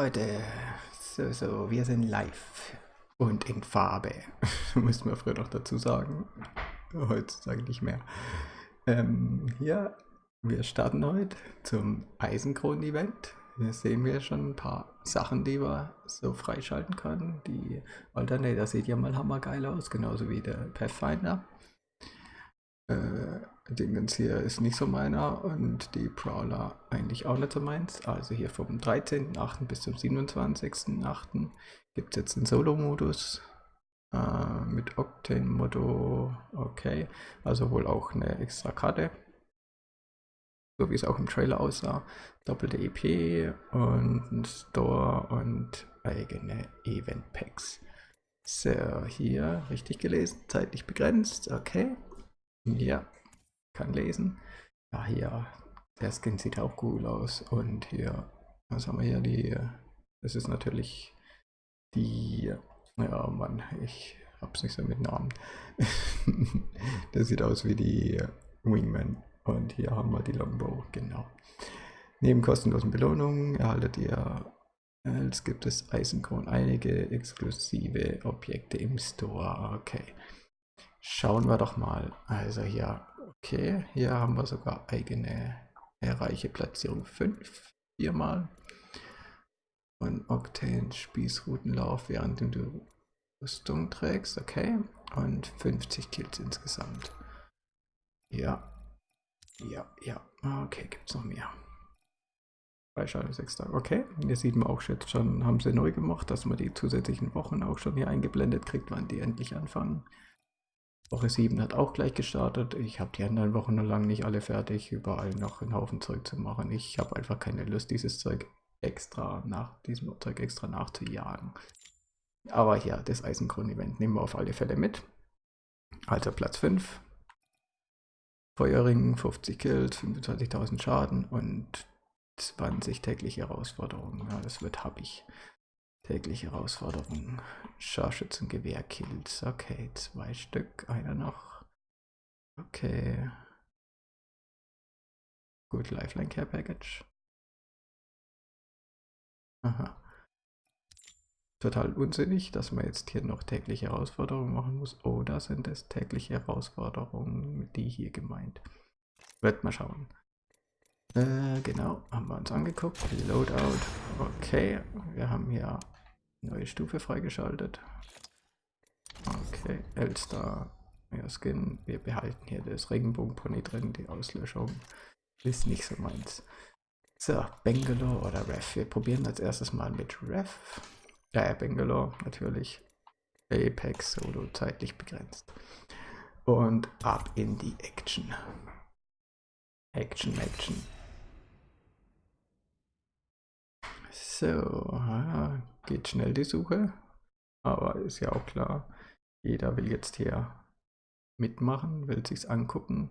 Leute, so, so, wir sind live und in Farbe, muss man früher noch dazu sagen, heutzutage nicht mehr. Ähm, hier, wir starten heute zum Eisenkronen-Event. Hier sehen wir schon ein paar Sachen, die wir so freischalten können. Die Alternator sieht ja mal hammergeil aus, genauso wie der Pathfinder. Äh, Dingens hier ist nicht so meiner und die Prowler eigentlich auch nicht so meins. Also hier vom 13.8. bis zum 27.8. gibt es jetzt einen Solo-Modus äh, mit Octane-Motto. Okay, also wohl auch eine extra Karte. So wie es auch im Trailer aussah. Doppelte EP und ein Store und eigene Event-Packs. So, hier richtig gelesen, zeitlich begrenzt, okay. Ja, kann lesen. Ja, hier, der Skin sieht auch cool aus. Und hier, was haben wir hier? Die, das ist natürlich die, ja Mann, ich hab's nicht so mit Namen. das sieht aus wie die Wingman. Und hier haben wir die Longbow, genau. Neben kostenlosen Belohnungen erhaltet ihr, als gibt es Eisenkron einige exklusive Objekte im Store. Okay. Schauen wir doch mal. Also hier, okay, hier haben wir sogar eigene erreiche Platzierung 5, viermal. Und Octane Spießrutenlauf, während du Rüstung trägst, okay. Und 50 Kills insgesamt. Ja, ja, ja, okay, gibt es noch mehr. Freischaltung 6 Tage, okay. Hier sieht man auch jetzt schon, haben sie neu gemacht, dass man die zusätzlichen Wochen auch schon hier eingeblendet kriegt, wann die endlich anfangen. Woche 7 hat auch gleich gestartet. Ich habe die anderen Wochen lange nicht alle fertig, überall noch einen Haufen Zeug zu machen. Ich habe einfach keine Lust, dieses Zeug extra nach diesem Zeug extra nachzujagen. Aber ja, das Eisenkron-Event nehmen wir auf alle Fälle mit. Also Platz 5. Feuerring, 50 Kills, 25.000 Schaden und 20 tägliche Herausforderungen. Ja, das wird hab ich. Tägliche Herausforderung. Scharfschützengewehr-Kills. Okay, zwei Stück. Einer noch. Okay. Gut, Lifeline Care Package. Aha. Total unsinnig, dass man jetzt hier noch tägliche Herausforderungen machen muss. Oder sind es tägliche Herausforderungen, die hier gemeint? Wird mal schauen. Äh, genau, haben wir uns angeguckt. Loadout. Okay, wir haben hier neue Stufe freigeschaltet. Okay, Elster, ja, Skin. Wir behalten hier das Regenbogenpony drin. Die Auslöschung ist nicht so meins. So, Bangalore oder Ref. Wir probieren als erstes mal mit Ref. Ja, Bangalore natürlich. Apex Solo zeitlich begrenzt. Und ab in die Action. Action, Action. So, geht schnell die Suche. Aber ist ja auch klar, jeder will jetzt hier mitmachen, will sich's angucken.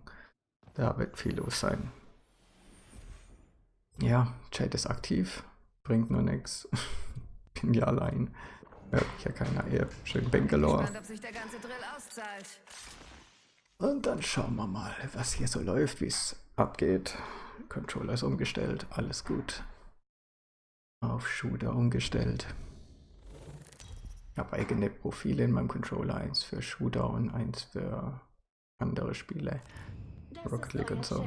Da wird viel los sein. Ja, Chat ist aktiv, bringt nur nichts. Bin ja allein. Hört mich ja keiner eher. Schön Bangalore. Und dann schauen wir mal, was hier so läuft, wie es abgeht. Controller ist umgestellt, alles gut auf Shooter umgestellt. Ich habe eigene Profile in meinem Controller, eins für Shooter und eins für andere Spiele. League und so.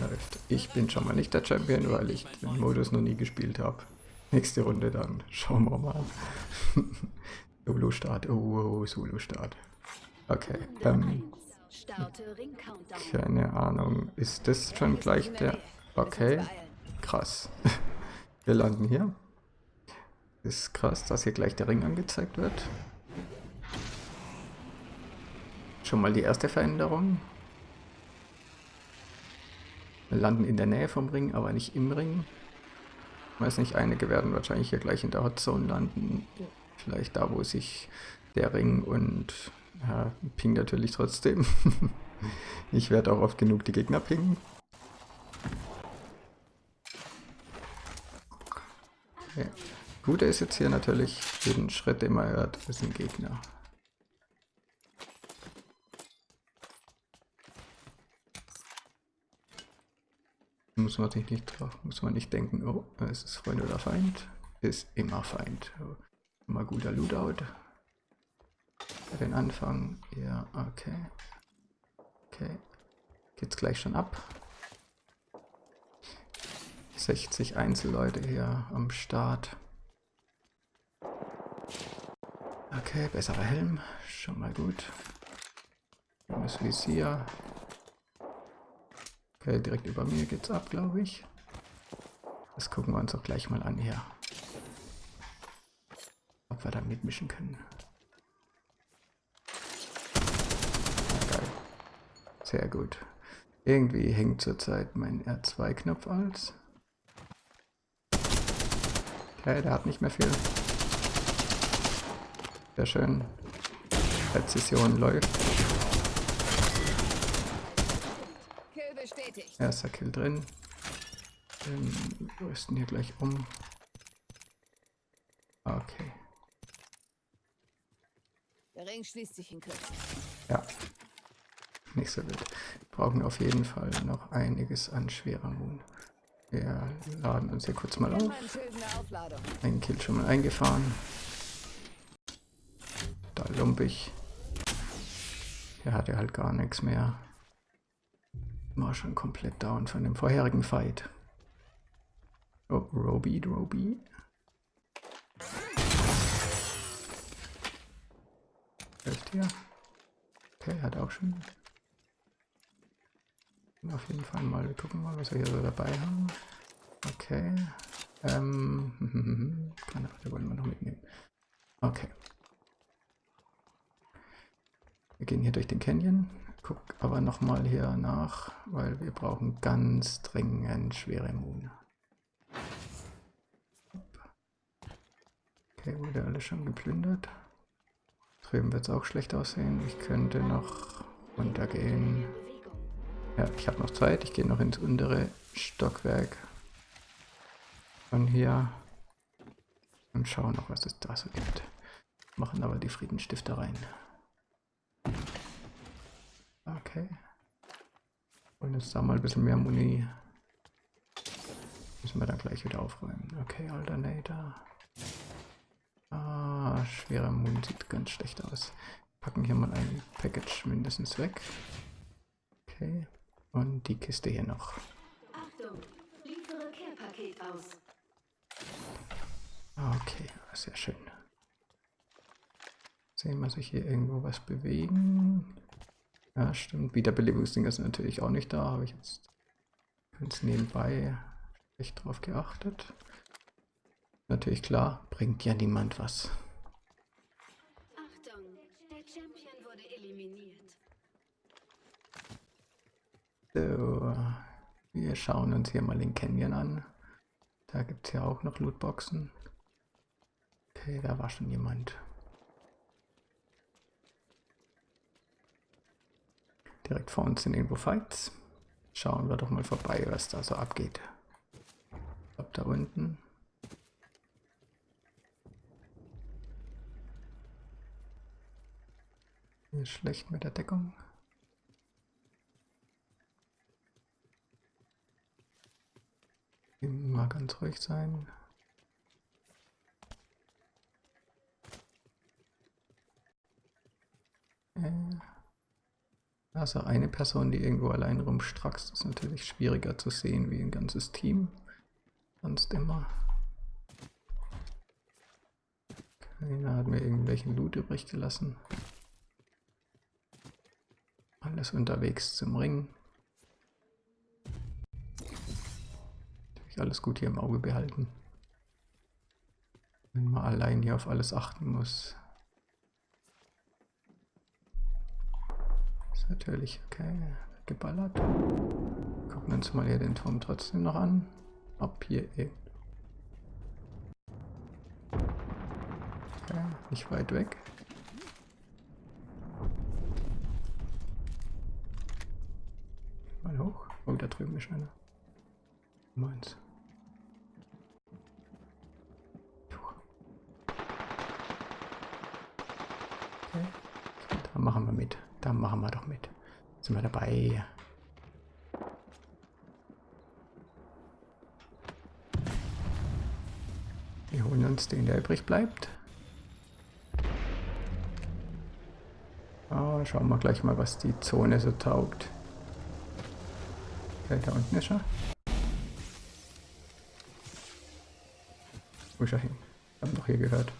Läuft. Ich bin schon mal nicht der Champion, weil ich den Modus noch nie gespielt habe. Nächste Runde dann. Schauen wir mal. Solo-Start. Oh, oh Solo-Start. Okay. Ähm, keine Ahnung. Ist das schon gleich der... Okay. Krass. Wir landen hier. Ist krass, dass hier gleich der Ring angezeigt wird. Schon mal die erste Veränderung. Wir landen in der Nähe vom Ring, aber nicht im Ring. Ich weiß nicht, einige werden wahrscheinlich hier gleich in der Hotzone landen. Vielleicht da, wo sich der Ring und ja, Ping natürlich trotzdem. ich werde auch oft genug die Gegner pingen. Okay. Gute ist jetzt hier natürlich, jeden Schritt, den man hört, ist ein Gegner. Muss man sich nicht drauf, muss man nicht denken, oh, es ist Freund oder Feind. Ist immer Feind. Immer guter Lootout. Den Anfang. Ja, okay. Okay. Geht's gleich schon ab. 60 Einzelleute hier am Start. Okay, besserer Helm. Schon mal gut. Schönes Visier. Okay, direkt über mir geht's ab, glaube ich. Das gucken wir uns auch gleich mal an hier. Ob wir da mitmischen können. Sehr gut. Irgendwie hängt zurzeit mein R2-Knopf als. Okay, der hat nicht mehr viel. Sehr schön. Präzision läuft. Erster Kill drin. Ähm, rüsten hier gleich um. Okay. Der Ring schließt sich in Kürze. Ja. Nicht so wild. Brauchen auf jeden Fall noch einiges an schwerer Moon. Wir laden uns hier kurz mal Wir auf. einen Kill schon mal eingefahren. Da lumpig. Er hatte halt gar nichts mehr. War schon komplett down von dem vorherigen Fight. Oh, Roby, Roby. Hilft hier. Okay, hat auch schon. Auf jeden Fall mal, gucken mal, was wir hier so dabei haben. Okay. Ähm, Granate wollen wir noch mitnehmen. Okay. Wir gehen hier durch den Canyon. Guck aber nochmal hier nach, weil wir brauchen ganz dringend schwere Moon. Okay, wurde alles schon geplündert. Drüben wird es auch schlecht aussehen. Ich könnte noch runtergehen. Ja, ich habe noch Zeit. Ich gehe noch ins untere Stockwerk. Von hier. Und schauen noch, was es da so gibt. Machen aber die Friedensstifter rein. Okay. Und jetzt da mal ein bisschen mehr Muni. Müssen wir dann gleich wieder aufräumen. Okay, Alternator. Ah, schwerer Mund sieht ganz schlecht aus. Packen hier mal ein Package mindestens weg. Okay. Und die Kiste hier noch. Achtung, liefere Care-Paket aus. Okay, sehr schön. Sehen wir sich hier irgendwo was bewegen? Ja, stimmt. Wiederbelebungsding ist natürlich auch nicht da. Habe ich jetzt ganz nebenbei echt drauf geachtet. Natürlich klar, bringt ja niemand was. Achtung, der Champion wurde eliminiert. So, wir schauen uns hier mal den Canyon an. Da gibt es ja auch noch Lootboxen. Okay, da war schon jemand. Direkt vor uns sind irgendwo Fights. Schauen wir doch mal vorbei, was da so abgeht. Glaube, da unten. Ist schlecht mit der Deckung. Immer ganz ruhig sein. Äh, Also eine Person, die irgendwo allein rumstrackst, ist natürlich schwieriger zu sehen wie ein ganzes Team. Sonst immer. Keiner hat mir irgendwelchen Loot übrig gelassen. Alles unterwegs zum Ring. Natürlich alles gut hier im Auge behalten. Wenn man allein hier auf alles achten muss. Natürlich okay. Geballert. Gucken wir uns mal hier den Turm trotzdem noch an. Ob hier eh. Okay, nicht weit weg. Mal hoch. Oh, da drüben ist einer. Meins. Okay. Da machen wir mit. Da machen wir doch mit. Sind wir dabei. Wir holen uns den, der übrig bleibt. Ah, ja, schauen wir gleich mal, was die Zone so taugt. Okay, da unten ist er. Wo ist er hin? Wir haben doch hier gehört.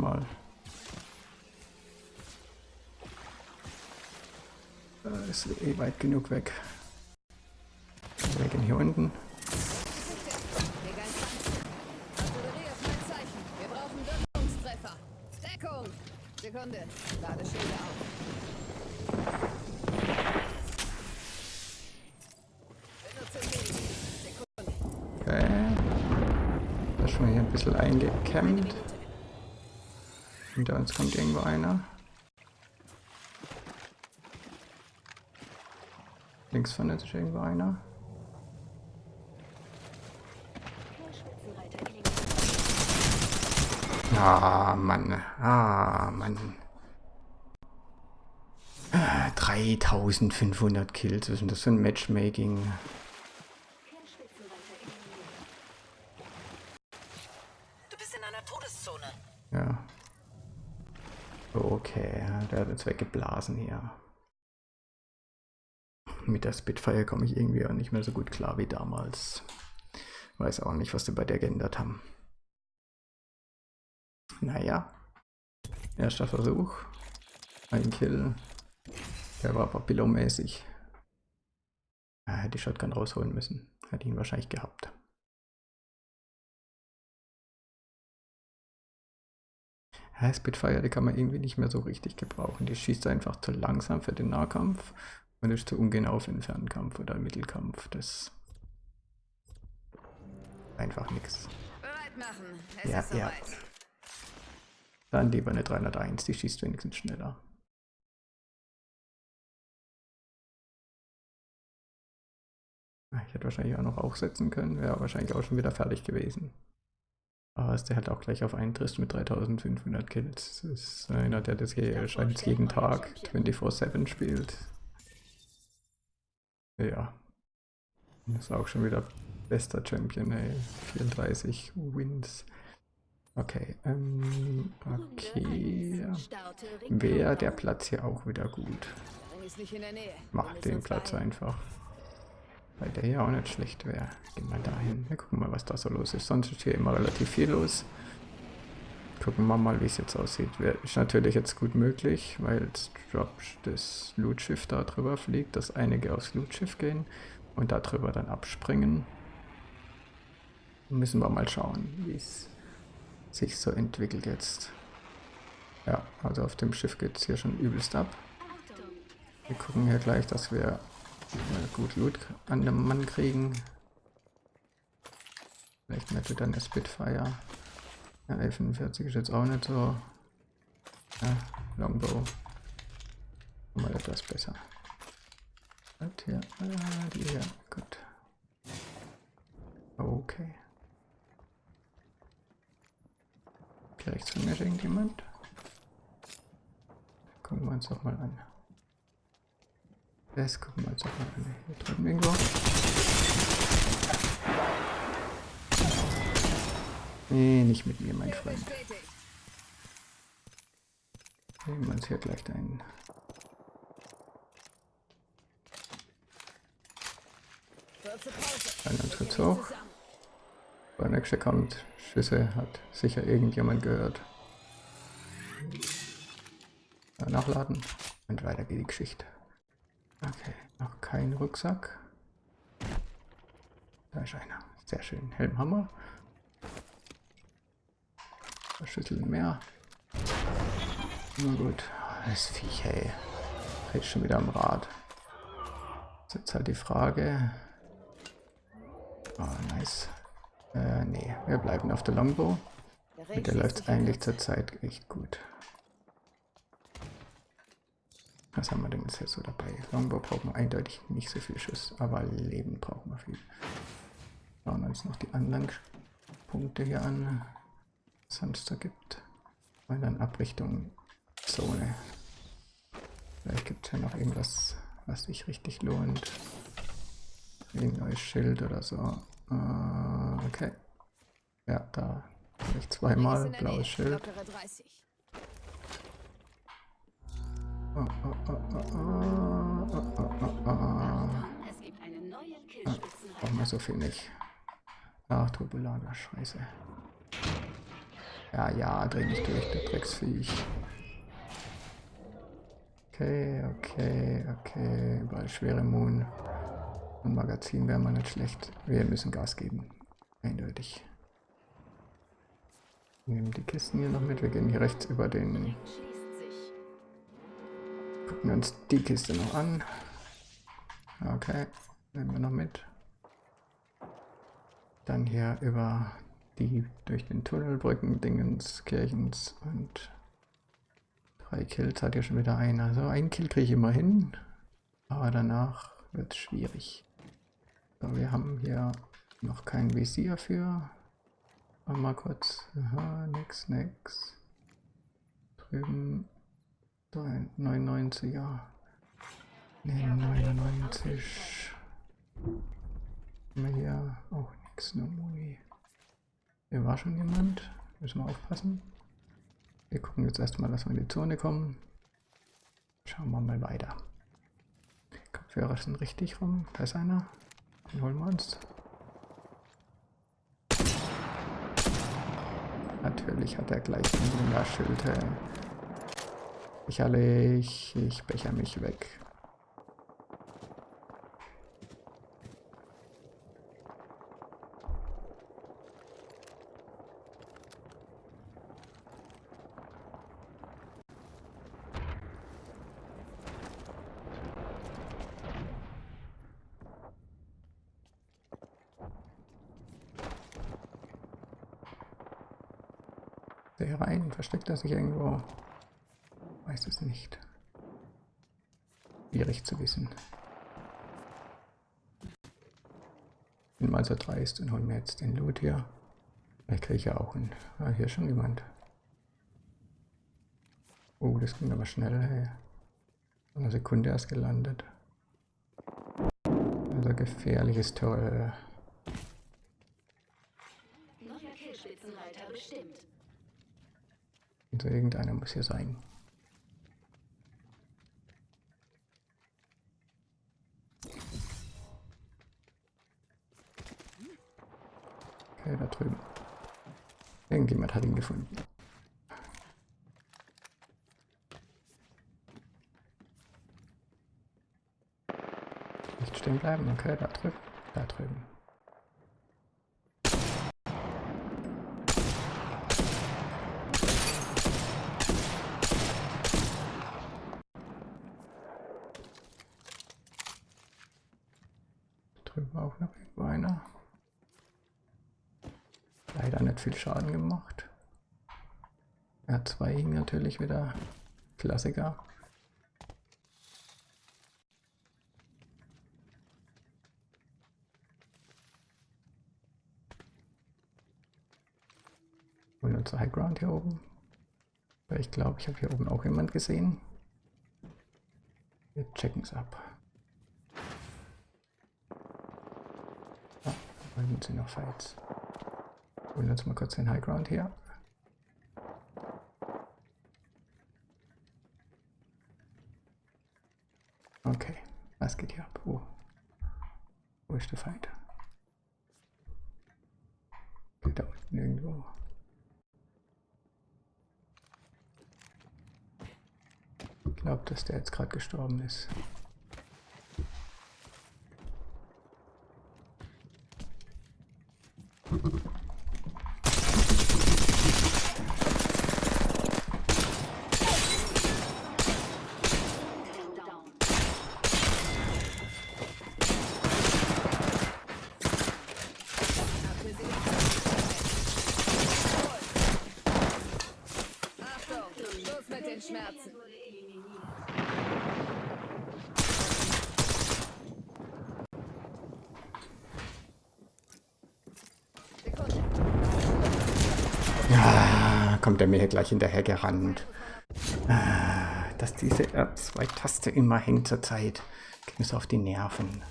Mal. Äh, Ist eh weit genug weg. Hinter uns kommt irgendwo einer. Links von uns ist irgendwo einer. Ah, Mann. Ah, Mann. Ah, 3500 Kills. Was ist denn das für ein Matchmaking? Du bist in einer Todeszone. Ja. Okay, der hat uns weggeblasen hier. Mit der Spitfire komme ich irgendwie auch nicht mehr so gut klar wie damals. Weiß auch nicht, was sie bei der geändert haben. Naja. Erster Versuch. Ein Kill. Der war aber Billow-mäßig. Ah, hätte die Shotgun rausholen müssen. Hätte ihn wahrscheinlich gehabt. Ja, Spitfire, die kann man irgendwie nicht mehr so richtig gebrauchen. Die schießt einfach zu langsam für den Nahkampf und ist zu ungenau für den Fernkampf oder Mittelkampf. Das einfach nichts. Ja, ist ja. Dann lieber eine 301, die schießt wenigstens schneller. Ah, Ich hätte wahrscheinlich auch noch aufsetzen können, wäre wahrscheinlich auch schon wieder fertig gewesen. Aber ist der halt auch gleich auf einen trifft mit 3500 Kills. Das ist einer, der das hier scheint jeden Tag 24-7 spielt. Ja. Das ist auch schon wieder bester Champion, ey. 34 Wins. Okay, ähm, okay. Wäre der Platz hier auch wieder gut. Mach den Platz einfach. Weil der hier auch nicht schlecht wäre. Gehen wir dahin. Wir gucken mal, was da so los ist. Sonst ist hier immer relativ viel los. Gucken wir mal, wie es jetzt aussieht. Ist natürlich jetzt gut möglich, weil das Drop das Lootschiff da drüber fliegt, dass einige aufs Lootschiff gehen und da drüber dann abspringen. Müssen wir mal schauen, wie es sich so entwickelt jetzt. Ja, also auf dem Schiff geht es hier schon übelst ab. Wir gucken hier gleich, dass wir äh, gut Loot an dem Mann kriegen. Vielleicht mit wieder eine Spitfire. Ja, L45 ist jetzt auch nicht so. Ja, Longbow. Mal etwas besser. Und hier, ah, die hier, gut. Okay. Hier rechts von mir ist irgendjemand. Gucken wir uns doch mal an. Das gucken wir uns mal an. Hier drüben irgendwo. Nee, nicht mit mir, mein Freund. Nehmen wir uns hier gleich einen. Kurz gehen hoch. nächste kommt. Schüsse hat sicher irgendjemand gehört. Nachladen. Und weiter geht die Geschichte. Okay, noch kein Rucksack. Da ist einer. Sehr schön. Helmhammer. Zwei Schüsseln mehr. Na gut. Das Viech, hey. Dreht schon wieder am Rad. Ist jetzt halt die Frage. Oh, nice. Äh, nee, wir bleiben auf der Longbow. Mit der läuft in eigentlich zurzeit echt gut. Was haben wir denn jetzt so dabei? Longbow brauchen wir eindeutig nicht so viel Schuss, aber Leben brauchen wir viel. Schauen wir uns noch die Anlangspunkte hier an, was es sonst da gibt. Und dann Abrichtung Zone. Vielleicht gibt es ja noch irgendwas, was sich richtig lohnt. Ein neues Schild oder so. Äh, okay. Ja, da habe ich zweimal blaues Schild. Lockere 30. Oh, oh, oh, oh, oh, oh, oh, oh. Es gibt einen neuen Brauchen wir so viel nicht. Ach, Turbolager, scheiße. Ja, ja, dreh mich durch, du Drecksviech. Okay, okay, okay. Überall schwere Moon. Und Magazin wäre mal nicht schlecht. Wir müssen Gas geben. Eindeutig. Wir nehmen die Kisten hier noch mit. Wir gehen hier rechts über den. Gucken uns die Kiste noch an. Okay, nehmen wir noch mit. Dann hier über die durch den Tunnelbrücken Dingens, Kirchens und drei Kills hat ja schon wieder einer. Also ein Kill kriege ich immer hin, aber danach wird es schwierig. So, wir haben hier noch kein Visier für. Mal kurz. Aha, nix, nix. Drüben. So ein 99er. Ne, 99. Haben wir hier auch nichts, nur Muni. Hier war schon jemand. Müssen wir aufpassen. Wir gucken jetzt erstmal, dass wir in die Zone kommen. Schauen wir mal weiter. Kopfhörer sind richtig rum. Da ist einer. Den holen wir uns. Natürlich hat er gleich ein Wunderschild. Sicherlich. Ich becher mich weg. Der rein, versteckt er sich irgendwo? Weiß es nicht. Schwierig zu wissen. Bin mal so dreist und hol mir jetzt den Loot hier. Vielleicht kriege ich ja auch einen. Ah, hier ist schon jemand. Oh, das ging aber schnell, hey. Eine Sekunde erst gelandet. Also gefährliches Tor. Neuer Killspitzenreiter bestimmt. Also irgendeiner muss hier sein. Okay, da drüben. Irgendjemand hat ihn gefunden. Nicht stehen bleiben, okay, da drüben. Da drüben. Drüben auch noch irgendwo einer. Leider nicht viel Schaden gemacht. R2 hing natürlich wieder. Klassiker. Und unser High Ground hier oben. Ich glaube, ich habe hier oben auch jemand gesehen. Wir checken es ab. Ah, sind noch Fights. Holen uns mal kurz den High Ground her. Okay, was geht hier ab? Wo? Wo ist der Feind? Geht da unten irgendwo. Ich glaube, dass der jetzt gerade gestorben ist. Down. Achtung, Schluss mit den Schmerzen. Wurde eliminiert. Ja, kommt er mir hier gleich hinterher gerannt. Ah, Dass diese R2-Taste immer hängt zur Zeit. Geht mir so auf die Nerven.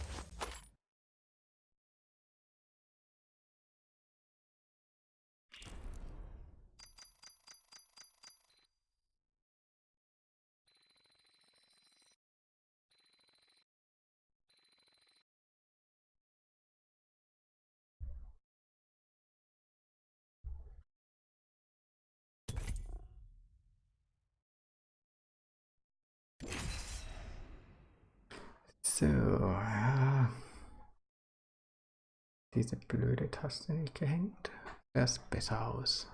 So, ja. Diese blöde Taste nicht gehängt. Das besser aus.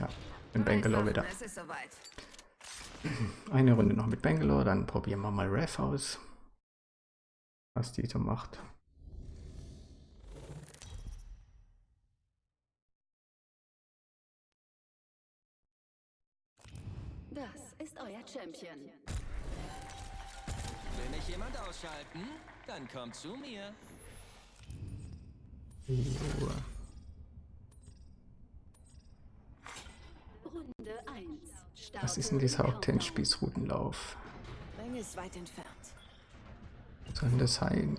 Ja, in Bangalore wieder. Eine Runde noch mit Bangalore, dann probieren wir mal Ref aus. Was die so macht. Das ist euer Champion. Will mich jemand ausschalten? Dann kommt zu mir. So. Runde 1. Was ist denn dieser Octane-Spießrutenlauf? Ring ist weit entfernt. Was soll denn das sein?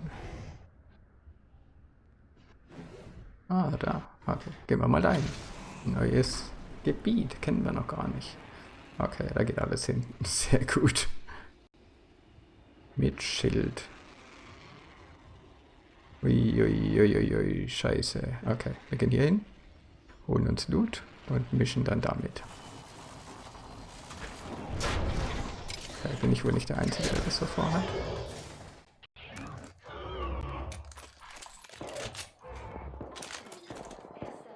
Ah, da. Okay, gehen wir mal dahin. Neues Gebiet, kennen wir noch gar nicht. Okay, da geht alles hin. Sehr gut. Mit Schild. Uiuiuiui, scheiße. Okay, wir gehen hier hin, holen uns Loot und mischen dann damit. Okay, bin ich wohl nicht der Einzige, der das so vorhat.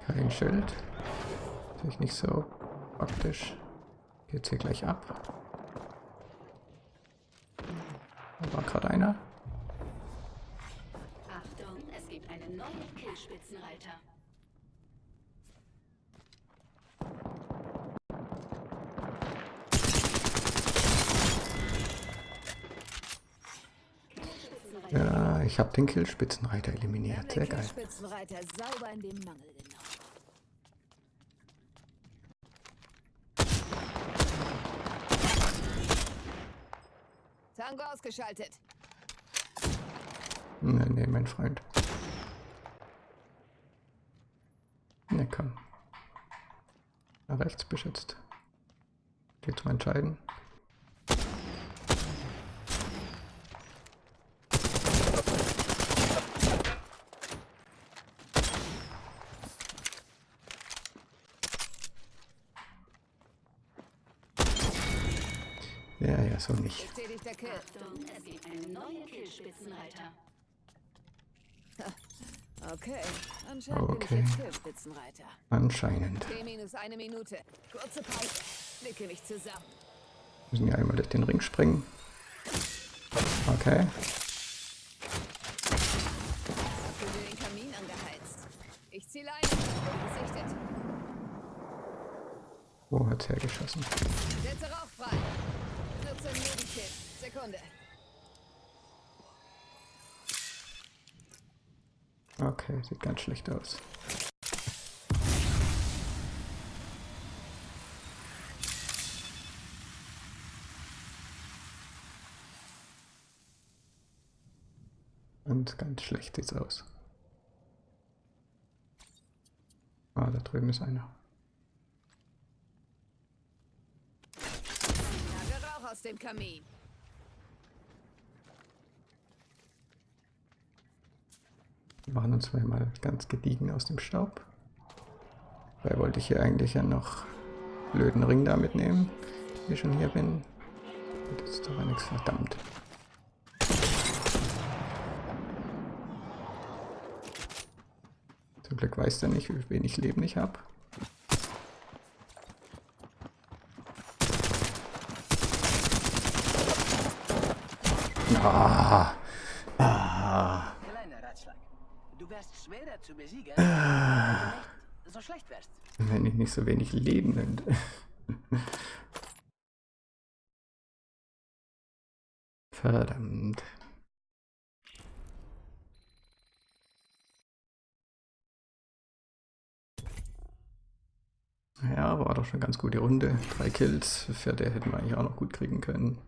Kein Schild. Natürlich nicht so praktisch. Geht's hier gleich ab. Da war gerade einer. Achtung, es gibt einen neuen Killspitzenreiter. Ja, ich habe den Killspitzenreiter eliminiert. Sehr geil. Spitzenreiter sauber in den Mangel genommen. Tango ausgeschaltet. Nee, nee, mein Freund. Ne, komm. Rechts beschützt. Geht zum Entscheiden. Ja, ja, so Bestätigter Kill. Achtung, es gibt einen neuen Killspitzenreiter. Okay, anscheinend Okay. bin ich jetzt Killspitzenreiter. Anscheinend. Minus eine Minute. Kurze Pause. Blicke mich zusammen. Müssen ja einmal durch den Ring springen. Okay. Habt ihr den Kamin angeheizt? Ich. Wurde gesichtet. Wo hat's hergeschossen? Setze Rauch frei. Sekunde. Okay, sieht ganz schlecht aus. Und ganz schlecht sieht's aus. Ah, da drüben ist einer. Jage Rauch aus dem Kamin. Machen uns mal ganz gediegen aus dem Staub. Dabei wollte ich hier eigentlich ja noch blöden Ring da mitnehmen, wenn ich schon hier bin. Das ist aber nichts verdammt. Zum Glück weiß der nicht, wie wenig Leben ich habe. Ah, ah. Kleiner Ratschlag. Du wärst schwerer zu besiegen, wenn wärst. Wenn ich nicht so wenig Leben nimmt. Verdammt. Ja, war doch schon ganz gute Runde. Drei Kills. Vierte hätten wir eigentlich auch noch gut kriegen können.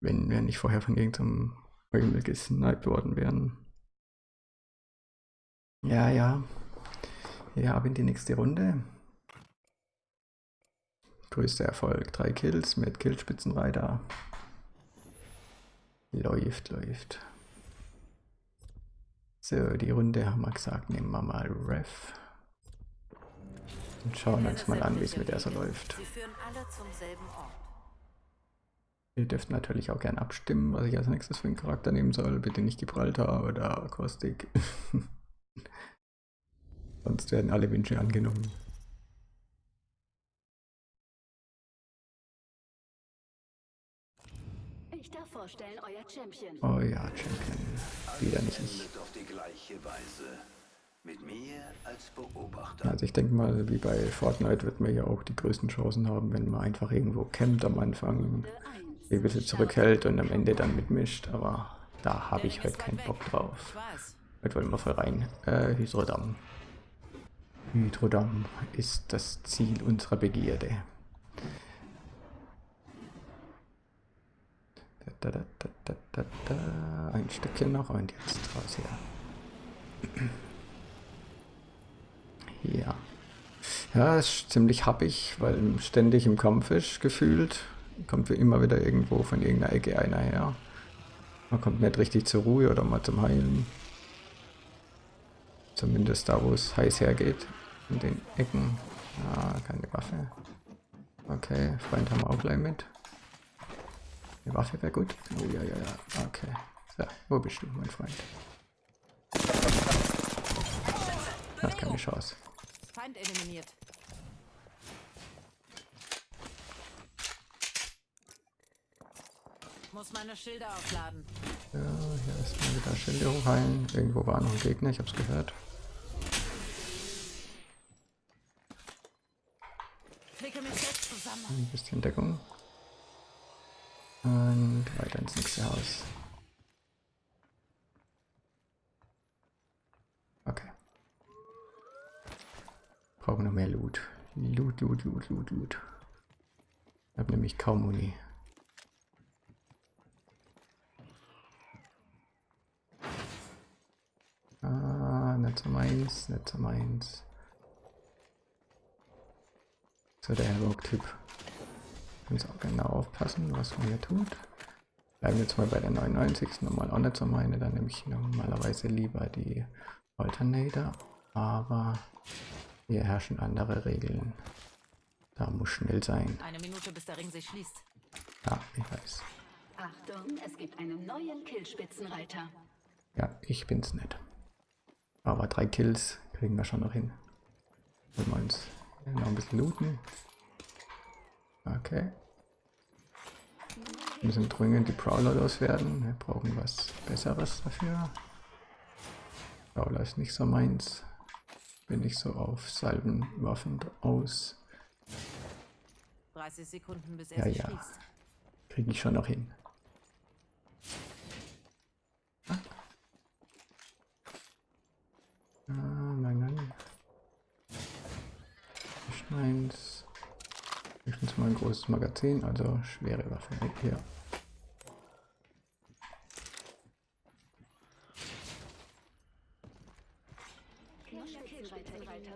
Wenn wir nicht vorher von irgendeinem Himmel gesniped worden wären. Ja, ja. Ja, ab in die nächste Runde. Größter Erfolg. Drei Kills mit Killspitzenreiter. Läuft, läuft. So, die Runde haben wir gesagt, nehmen wir mal Ref. Und schauen uns mal an, wie es mit der so läuft. Sie führen alle zum selben Ort. Ihr dürft natürlich auch gern abstimmen, was ich als nächstes für einen Charakter nehmen soll. Bitte nicht Gibraltar oder Kostik. Sonst werden alle Wünsche angenommen. Ich darf vorstellen, euer Champion. Oh ja, Champion. Wieder nicht ich. endet auf die gleiche Weise. Mit mir als Beobachter. Also ich denke mal, wie bei Fortnite wird man ja auch die größten Chancen haben, wenn man einfach irgendwo campt am Anfang, Runde 1. ein bisschen zurückhält und am Ende dann mitmischt. Aber da habe ich heute ist keinen Bock drauf. Heute wollen wir voll rein. Äh, Hydrodam. Hydrodam ist das Ziel unserer Begierde. Da, da, da. Ein Stückchen noch und jetzt raus hier. Ja. Ja, ist ziemlich happig, weil ständig im Kampf ist, gefühlt. Kommt immer wieder irgendwo von irgendeiner Ecke einer her. Man kommt nicht richtig zur Ruhe oder mal zum Heilen. Zumindest da, wo es heiß hergeht. In den Ecken. Ah, keine Waffe. Okay, Freund haben wir auch gleich mit. Eine Waffe wäre gut. Oh, ja, ja, ja. Okay. So, wo bist du, mein Freund? Hast keine Chance. Feind eliminiert. Muss meine Schilder aufladen. Ja, hier ist mal wieder Schilde hochheilen. Irgendwo war noch ein Gegner, ich hab's gehört. Klicke mich selbst zusammen. Ein bisschen Deckung. Und weiter ins nächste Haus. Okay. Brauchen noch mehr Loot. Loot, Loot, Loot, Loot, Loot. Ich habe nämlich kaum Muni. Ah, nicht so meins, nicht so meins. So, der Rogue-Typ. Muss auch genau aufpassen, was man hier tut. Bleiben jetzt mal bei der 99. Normal auch nicht so meine. Dann nehme ich normalerweise lieber die Alternator. Aber hier herrschen andere Regeln. Da muss schnell sein. Eine Minute, bis der Ring sich schließt. Ja, ich weiß. Achtung, es gibt einen neuen Killspitzenreiter. Ja, ich bin's nicht. Aber drei Kills kriegen wir schon noch hin. Wollen wir uns noch ein bisschen looten. Okay. Wir müssen dringend die Prowler loswerden. Wir brauchen was Besseres dafür. Prowler ist nicht so meins. Bin ich so auf Salbenwaffen aus. 30 Sekunden, bis er Ja, ja. schließt. Kriege ich schon noch hin. Ah, Nicht meins. Höchstens mal ein großes Magazin, also schwere Waffe. Hier.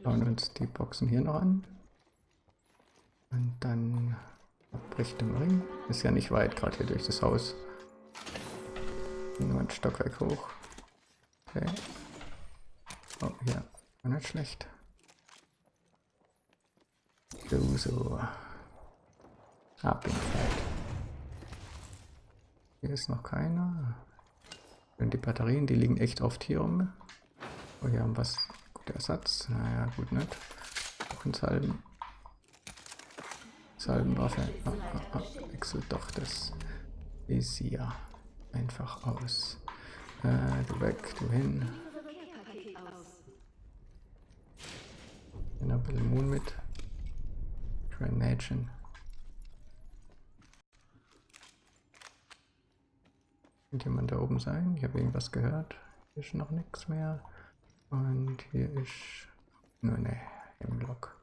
Schauen uns die Boxen hier noch an. Und dann bricht im Ring. Ist ja nicht weit, gerade hier durch das Haus. Nur ein Stockwerk hoch. Okay. Oh, hier. War nicht schlecht. So, so. Ab in Fight. Hier ist noch keiner. Und die Batterien, die liegen echt oft hier rum. Oh, hier haben was. Guter Ersatz. Naja, gut nicht. Auch ein Salben. Salbenwaffe. Ah, ah, ah. Wechselt doch das Visier einfach aus. Äh, du weg, du hin. noch ein bisschen Moon mit. Grenadchen. Könnte jemand da oben sein? Ich habe irgendwas gehört. Hier ist noch nichts mehr. Und hier ist nur eine Hemlock.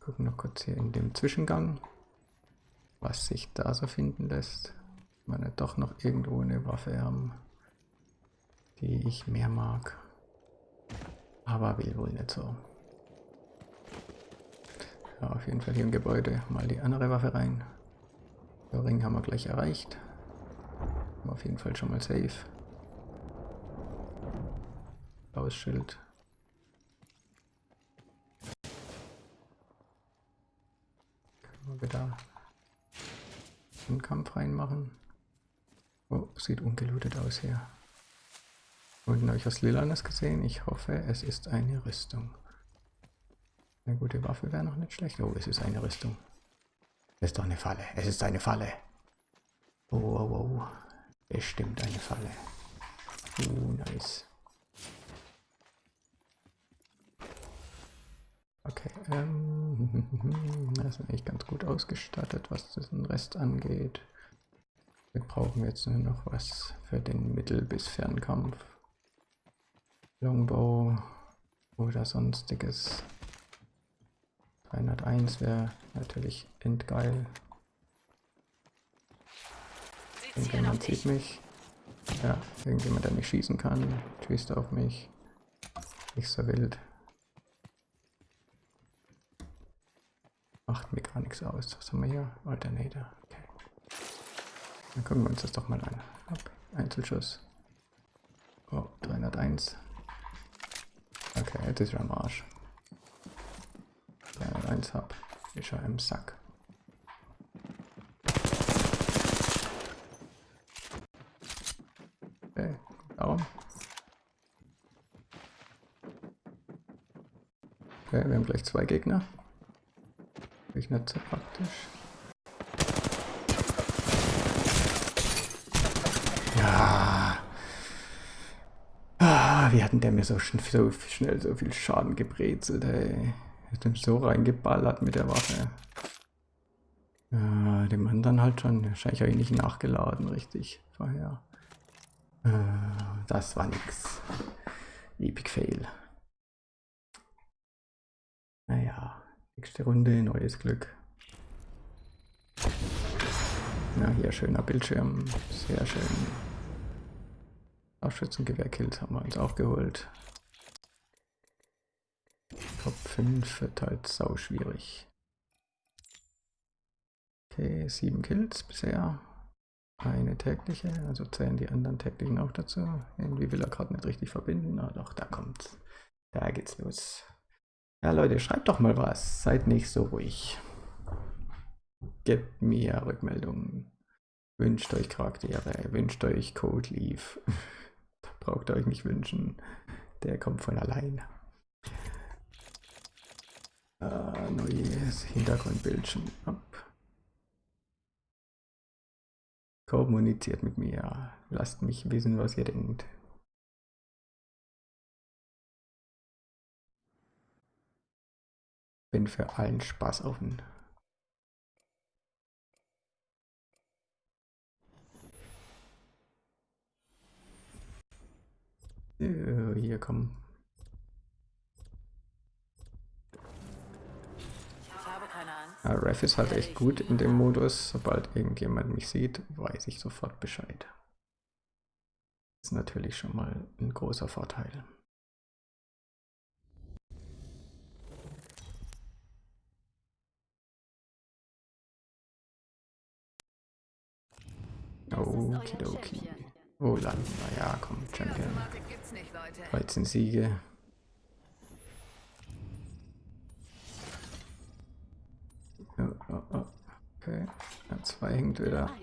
Gucken noch kurz hier in dem Zwischengang, was sich da so finden lässt. Wenn wir doch noch irgendwo eine Waffe haben, die ich mehr mag. Aber will wohl nicht so. Ja, auf jeden Fall hier im Gebäude mal die andere Waffe rein. Den Ring haben wir gleich erreicht. Auf jeden Fall schon mal safe. Blaues. Können wir wieder einen Kampf reinmachen. Oh, sieht ungelootet aus hier. Unten habe ich was Lilanes gesehen. Ich hoffe, es ist eine Rüstung. Eine gute Waffe wäre noch nicht schlecht. Oh, es ist eine Rüstung. Es ist doch eine Falle. Es ist eine Falle. Oh, oh, oh. Bestimmt eine Falle. Uh, nice. Okay, ähm, das ist eigentlich ganz gut ausgestattet, was den Rest angeht. Wir brauchen jetzt nur noch was für den Mittel- bis Fernkampf. Longbow oder sonstiges. 301 wäre natürlich endgeil. Irgendjemand sieht mich. Ja, irgendjemand, der mich schießen kann. Schießt auf mich. Nicht so wild. Macht mir gar nichts aus. Was haben wir hier? Alternator. Okay. Dann gucken wir uns das doch mal an. Hopp. Einzelschuss. Oh, 301. Okay, jetzt ist er am Arsch. 301 hab. Ist er im Sack. Okay, darum. Okay, wir haben gleich zwei Gegner. Ist nicht so praktisch. Ja. Ah, wie hatten der mir so, schn so schnell so viel Schaden gebrezelt, ey. Hat ihm so reingeballert mit der Waffe. Ja, dem anderen halt schon. Wahrscheinlich habe ich nicht nachgeladen, richtig. Vorher. Äh, das war nix. Epic Fail. Naja, nächste Runde, neues Glück. Na, hier schöner Bildschirm. Sehr schön. Aufschützengewehr-Kills haben wir uns auch geholt. Top 5 wird halt sau schwierig. Okay, 7 Kills bisher. Eine tägliche, also zählen die anderen täglichen auch dazu. Irgendwie will er gerade nicht richtig verbinden. Ah doch, da kommt's. Da geht's los. Ja Leute, schreibt doch mal was. Seid nicht so ruhig. Gebt mir Rückmeldungen. Wünscht euch Charaktere, wünscht euch Code Leaf. Braucht ihr euch nicht wünschen. Der kommt von allein. Äh, neues Hintergrundbildchen ab. Kommuniziert mit mir. Lasst mich wissen, was ihr denkt. Bin für allen Spaß offen. Äh, Hier kommen. Ja, Ref ist halt echt gut in dem Modus. Sobald irgendjemand mich sieht, weiß ich sofort Bescheid. Ist natürlich schon mal ein großer Vorteil. Okidoki. Oh, landen wir. Ja, komm, Champion. Automatik gibt's nicht, Leute. 13 Siege. Oh, oh, oh. Okay, ja, zwei hängt wieder. 1.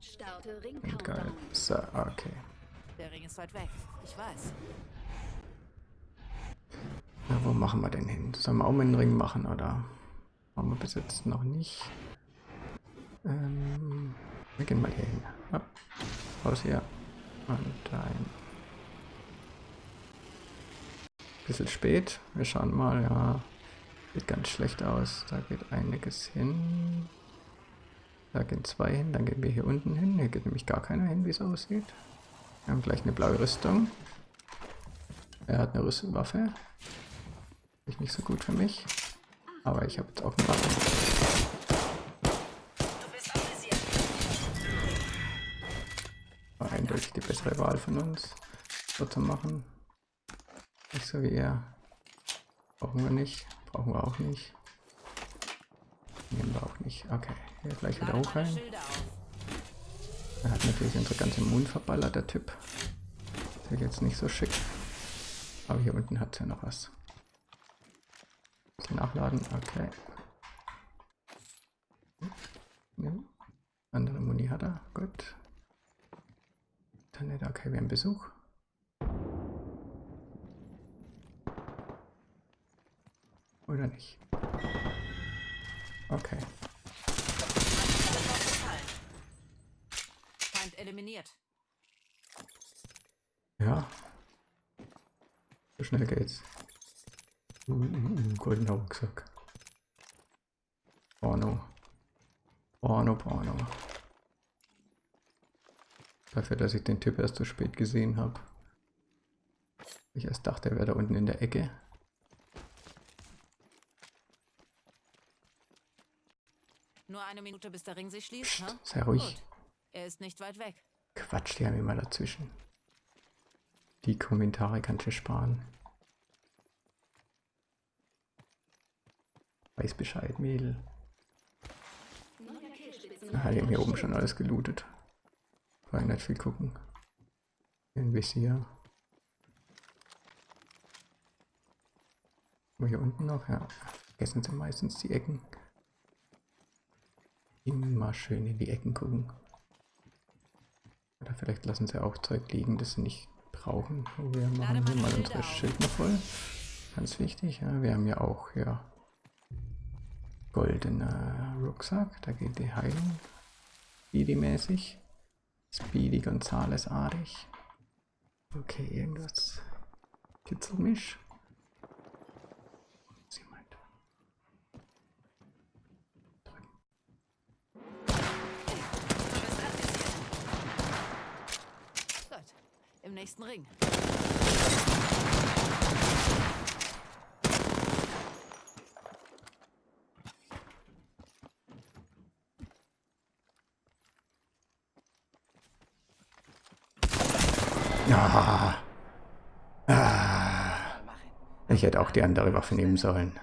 Starte Ring Und geil. So, okay. Der Ring ist weit weg. Ich weiß. Na, wo machen wir denn hin? Sollen wir auch mal einen Ring machen, oder? Machen wir bis jetzt noch nicht. Ähm, wir gehen mal hier hin. Hopp. Raus hier. Und ein. Bisschen spät. Wir schauen mal, ja. Sieht ganz schlecht aus. Da geht einiges hin. Da gehen zwei hin, dann gehen wir hier unten hin. Hier geht nämlich gar keiner hin, wie es aussieht. Wir haben gleich eine blaue Rüstung. Er hat eine Rüstwaffe. Ist nicht so gut für mich. Aber ich habe jetzt auch eine Waffe. War eindeutig die bessere Wahl von uns, so zu machen. Nicht so wie er. Brauchen wir nicht. Brauchen wir auch nicht. Nehmen wir auch nicht. Okay, hier gleich wieder hoch rein. Er hat natürlich unsere ganze Mund verballert, der Typ. Ist jetzt nicht so schick. Aber hier unten hat es ja noch was. Bisschen nachladen, okay. Ja. Andere Muni hat er, gut. Dann nicht, okay, wir haben Besuch. Oder nicht? Okay. Feind eliminiert. Ja. So schnell geht's. Uh, uh, uh, goldener Rucksack. Porno. Porno, Porno. Dafür, dass ich den Typ erst so spät gesehen habe. Ich erst dachte, er wäre da unten in der Ecke. Nur eine Minute, bis der Ring sich schließt, Psst, ne? sei ruhig. Gut. Er ist nicht weit weg. Quatsch, die haben immer dazwischen. Die Kommentare kannst du sparen. Weiß Bescheid, Mädel. Ah, die haben hier oben schon alles gelootet. War nicht viel gucken. Ein Visier. Wo hier unten noch? Ja. Vergessen sie meistens die Ecken. Immer schön in die Ecken gucken. Oder vielleicht lassen sie auch Zeug liegen, das sie nicht brauchen. Oh, Wir machen hier mal unsere auf. Schilder voll. Ganz wichtig, ja. Wir haben ja auch hier goldener Rucksack. Da geht die Heilung. Speedy-mäßig. Speedy Gonzales-artig. Okay, irgendwas kitzelt mich. Was jemand? Drücken. Gut. Im nächsten Ring. Ah. Ah. Ich hätte auch die andere Waffe nehmen sollen.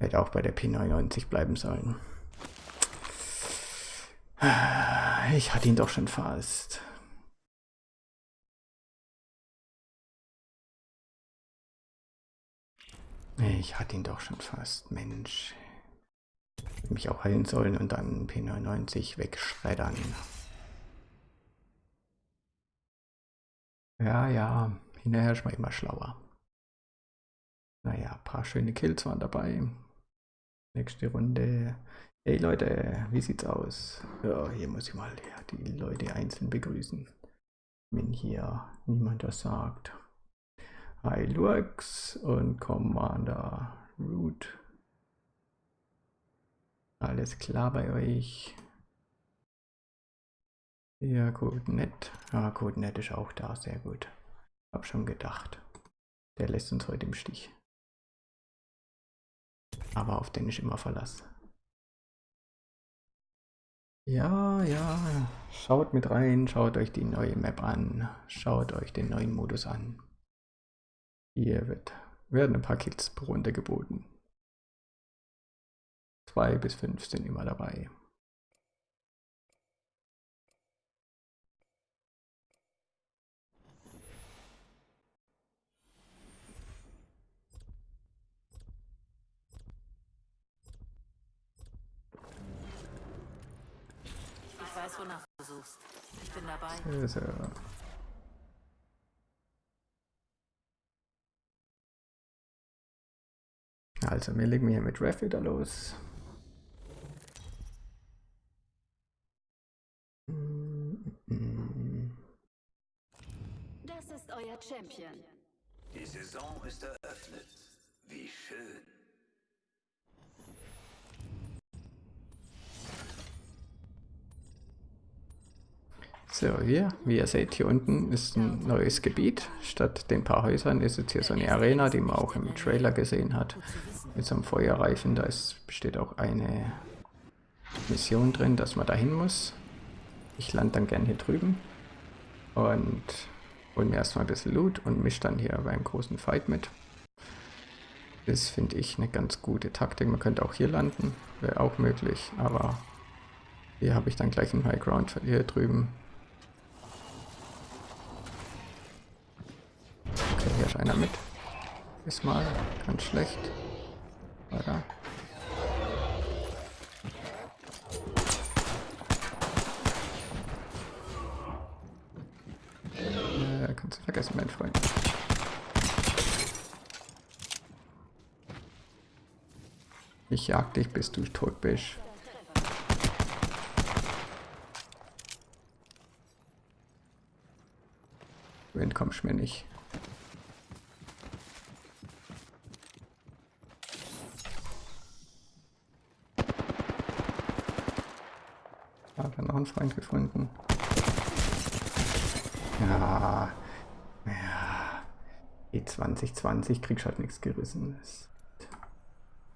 Hätte auch bei der P99 bleiben sollen. Ich hatte ihn doch schon fast. Ich hatte ihn doch schon fast, Mensch. Mich auch heilen sollen und dann P99 wegschreddern. Ja, ja, hinterher ist man immer schlauer. Naja, ein paar schöne Kills waren dabei. Nächste Runde. Hey Leute, wie sieht's aus? Ja, hier muss ich mal die Leute einzeln begrüßen. Wenn hier niemand was sagt. Hi Lurks und Commander Root. Alles klar bei euch? Ja, CodeNet. Ah, CodeNet ist auch da, sehr gut. Hab schon gedacht. Der lässt uns heute im Stich. Aber auf den ich immer Verlass. Ja, ja. Schaut mit rein, schaut euch die neue Map an. Schaut euch den neuen Modus an. Hier wird, werden ein paar Kills pro Runde geboten. Zwei bis fünf sind immer dabei. Ich weiß, wonach du suchst. Ich bin dabei. Also. Also, wir legen hier mit Ref wieder los. Das ist euer Champion. Die Saison ist eröffnet. Wie schön. So, hier, wie ihr seht, hier unten ist ein neues Gebiet. Statt den paar Häusern ist jetzt hier so eine Arena, die man auch im Trailer gesehen hat. Mit so einem Feuerreifen, da ist, besteht auch eine Mission drin, dass man dahin muss. Ich lande dann gern hier drüben und hol mir erstmal ein bisschen Loot und mische dann hier beim großen Fight mit. Das finde ich eine ganz gute Taktik. Man könnte auch hier landen, wäre auch möglich, aber hier habe ich dann gleich einen High Ground hier drüben. Hier ist einer mit. Ist mal ganz schlecht. Weiter. Äh, kannst du vergessen, mein Freund. Ich jag dich, bis du tot bist. Du entkommst mir nicht. Hat er noch einen Freund gefunden? Ja. Ja. E2020 kriegst halt nichts gerissen.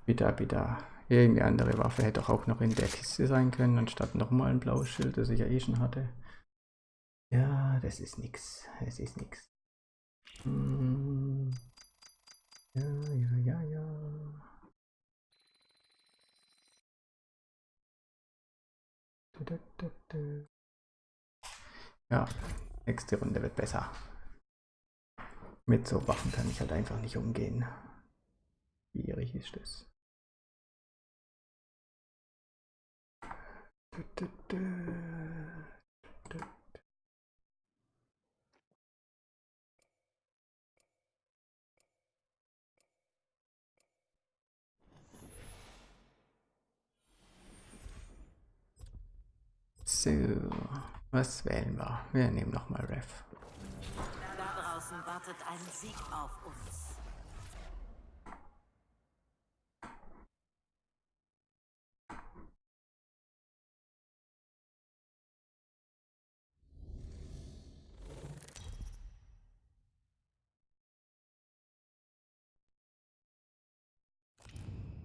Bitter, bitter. Irgendeine andere Waffe hätte auch noch in der Kiste sein können, anstatt nochmal ein blaues Schild, das ich ja eh schon hatte. Ja, das ist nix. Es ist nix. Hm. Ja, ja, ja, ja. Du, du, du, du. Ja, nächste Runde wird besser. Mit so Waffen kann ich halt einfach nicht umgehen. Schwierig ist es. Du, du, du. Du, So, was wählen wir? Wir nehmen nochmal Ref. Da draußen wartet ein Sieg auf uns.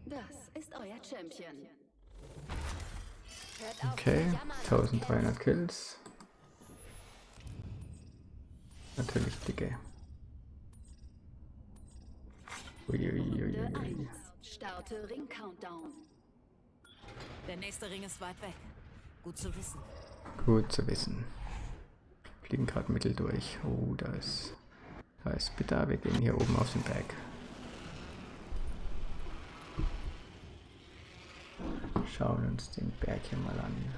Das ist euer Champion. Okay, zu jammern, 1300 Kills. Natürlich dicke. Uiuiuiui. 1. Starte Ring Countdown. Der nächste Ring ist weit weg. Gut zu wissen. Gut zu wissen. Fliegen gerade mittel durch. Oh, da ist. Da ist bitter. Wir gehen hier oben auf den Berg. Schauen uns den Berg hier mal an.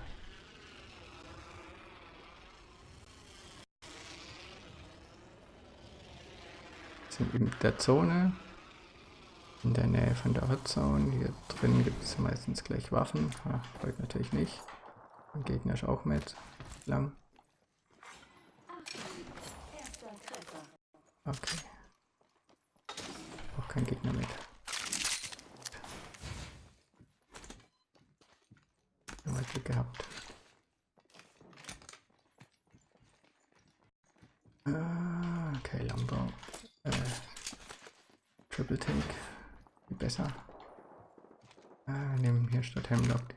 Sind in der Zone. In der Nähe von der Hotzone. Hier drin gibt es meistens gleich Waffen. Ha, heute natürlich nicht. Der Gegner ist auch mit. Lang. Okay. Auch kein Gegner mit. Glück gehabt. Ah, okay, Longbow. Äh, Triple Take. Wie besser. Ah, nehmen hier statt Hemlock die.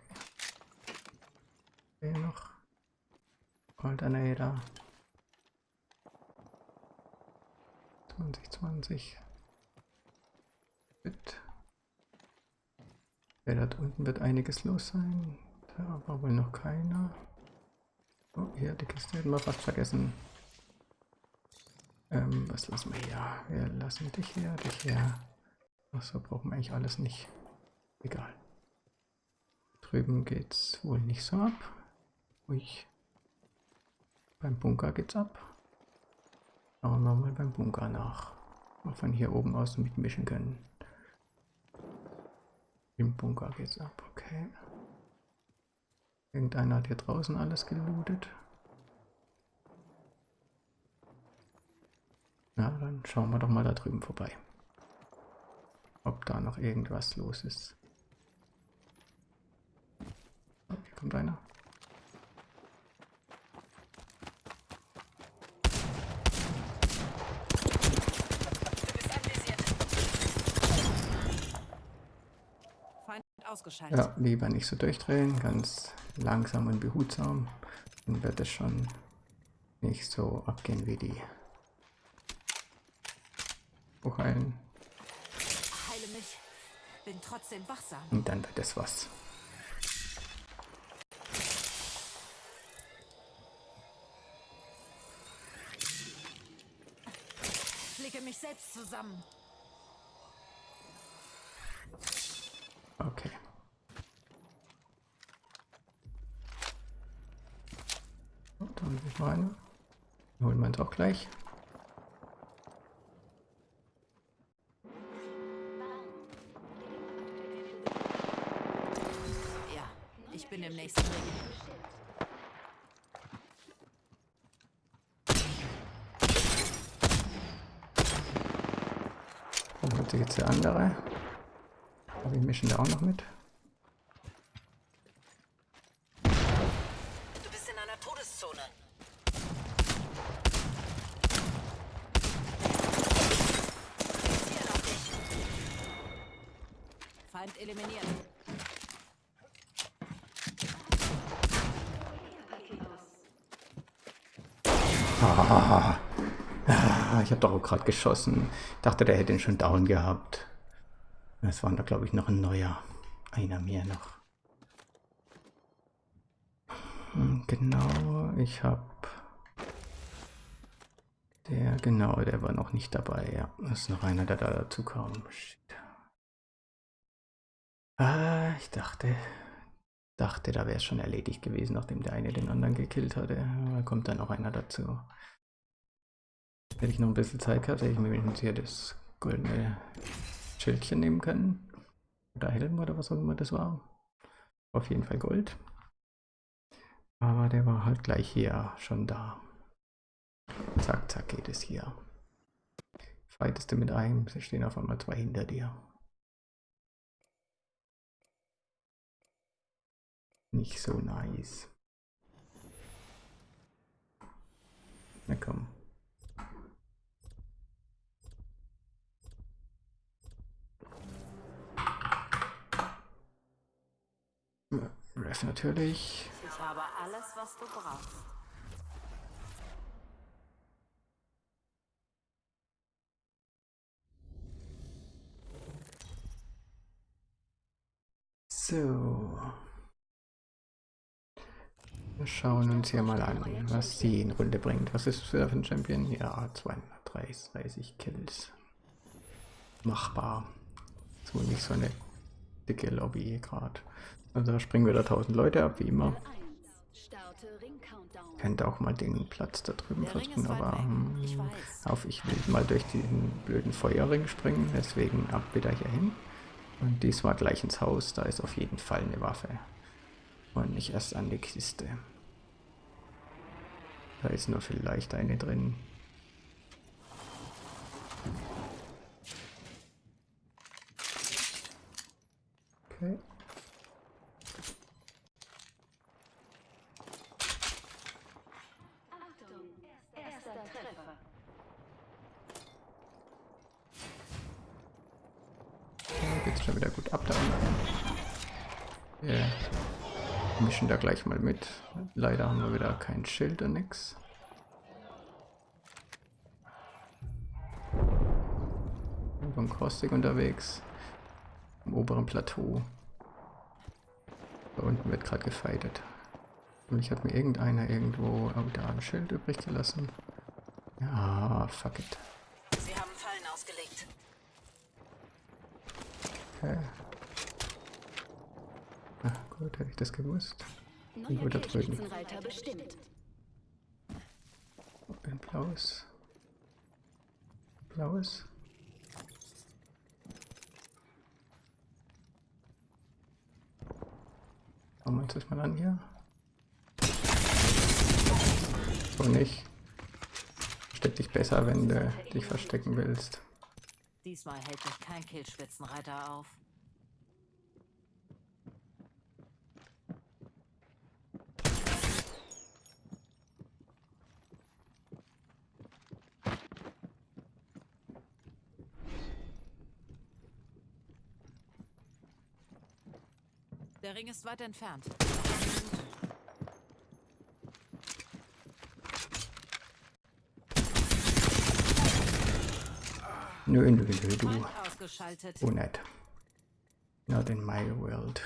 Hier noch. Alternator. 2020. Gut. Ja, dort unten wird einiges los sein. Da war wohl noch keiner. Oh, hier, die Kiste hätten wir fast vergessen. Ähm, was lassen wir hier? Wir lassen dich hier, dich hier. Achso, brauchen wir eigentlich alles nicht. Egal. Drüben geht's wohl nicht so ab. Ui. Beim Bunker geht's ab. Schauen wir mal beim Bunker nach. Ob wir hier oben aus mitmischen können. Im Bunker geht's ab, okay. Irgendeiner hat hier draußen alles gelootet. Na, dann schauen wir doch mal da drüben vorbei. Ob da noch irgendwas los ist. Oh, hier kommt einer. Ja, lieber nicht so durchdrehen, ganz langsam und behutsam. Dann wird es schon nicht so abgehen wie die Hochheilen. Heile mich. Bin trotzdem wachsam. Und dann wird es was. Lege mich selbst zusammen. Okay. Und dann will ich mal eine. Holen wir uns auch gleich. Ja, ich bin im nächsten Ring. Dann holt sich jetzt der andere. Aber wir mischen da auch noch mit. Du bist in einer Todeszone. Hier noch dich. Feind eliminiert. Ah, doch gerade geschossen. Dachte, der hätte ihn schon down gehabt. Es waren da, glaube ich, noch ein neuer. Einer mehr noch. Hm, Genau, ich habe... Der, genau, der war noch nicht dabei, ja. Das ist noch einer, der da dazu kam. Shit. Ah, ich dachte, dachte, da wäre es schon erledigt gewesen, nachdem der eine den anderen gekillt hatte. Da kommt dann noch einer dazu. Hätte ich noch ein bisschen Zeit gehabt, hätte ich mir wenigstens hier das goldene Schildchen nehmen können. Oder Helm oder was auch immer das war. Auf jeden Fall Gold. Aber der war halt gleich hier schon da. Zack, zack geht es hier. Fightest du mit einem, sie stehen auf einmal zwei hinter dir. Nicht so nice. Na komm. Ref natürlich. Ich habe alles, was du brauchst. So. Wir schauen uns hier mal an, was sie in Runde bringt. Was ist für ein Champion? Ja, 230 Kills. Machbar. So nicht so eine dicke Lobby gerade. Also da springen wieder 1000 Leute ab, wie immer. 1. Starte Ring Countdown. Könnte auch mal den Platz da drüben versuchen, aber hm, Ich auf ich will mal durch diesen blöden Feuerring springen, deswegen ab wieder hier hin. Und diesmal gleich ins Haus, da ist auf jeden Fall eine Waffe. Und nicht erst an die Kiste. Da ist nur vielleicht eine drin. Okay. Achtung, erster Treffer. Da geht's schon wieder gut ab da unten. Wir mischen da gleich mal mit. Leider haben wir wieder kein Schild und nix. Beim Caustic unterwegs. Im oberen Plateau. Da unten wird gerade gefightet. Und ich hat mir irgendeiner irgendwo oh, da ein Schild übrig gelassen. Ja, fuck it. Sie haben Fallen ausgelegt. Okay. Gut, hätte ich das gewusst. Killspitzenreiter bestimmt. Ein blaues. Blaues. Schauen wir uns das mal an hier. So nicht. Steck dich besser, wenn du dich verstecken willst. Diesmal hält mich kein Killspitzenreiter auf. Der Ring ist weit entfernt. Nö, nö, nö, du. Oh, nett. Not in my world.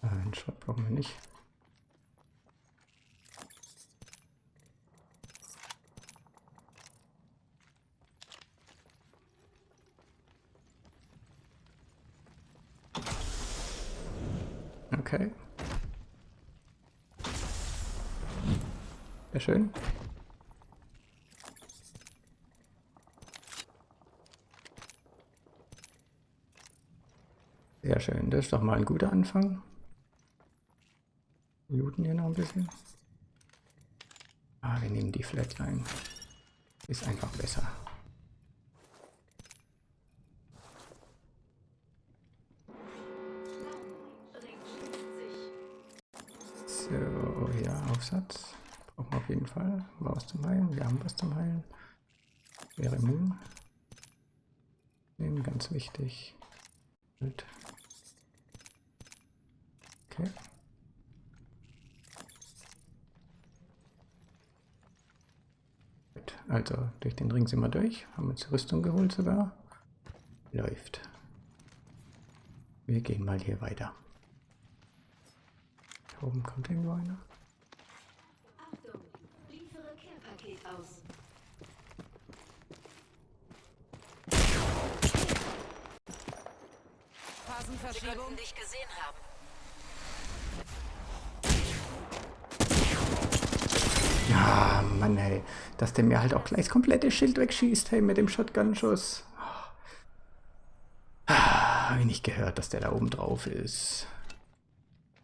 Äh, Einen Shot brauchen wir nicht. Okay. Sehr schön. Sehr schön, das ist doch mal ein guter Anfang. Looten hier noch ein bisschen. Ah, wir nehmen die Flatline. Ist einfach besser. Fall. War was zum Heilen. Wir haben was zum Heilen. Wäre Moon. Nehmen, ganz wichtig. Gut. Okay. Also durch den Ring sind wir durch. Haben uns Rüstung geholt sogar. Läuft. Wir gehen mal hier weiter. Hier oben kommt irgendwo einer. Achtung, liefere Care-Paket aus. Phasenverschiebung. dich gesehen haben. Ja, Mann, ey. Dass der mir halt auch gleich das komplette Schild wegschießt, hey, mit dem Shotgun-Schuss. Ah, Hab ich nicht gehört, dass der da oben drauf ist.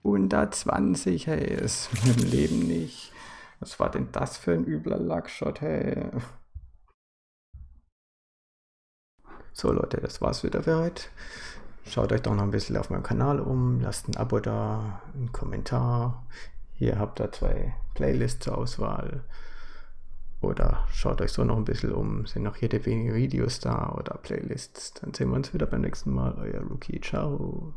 120, hey, ist mir im Leben nicht. Was war denn das für ein übler Luckshot, hey? So, Leute, das war's wieder für heute. Schaut euch doch noch ein bisschen auf meinem Kanal um, lasst ein Abo da, einen Kommentar. Hier habt ihr zwei Playlists zur Auswahl. Oder schaut euch so noch ein bisschen um, sind noch jede wenige Videos da oder Playlists. Dann sehen wir uns wieder beim nächsten Mal. Euer Rookie, ciao.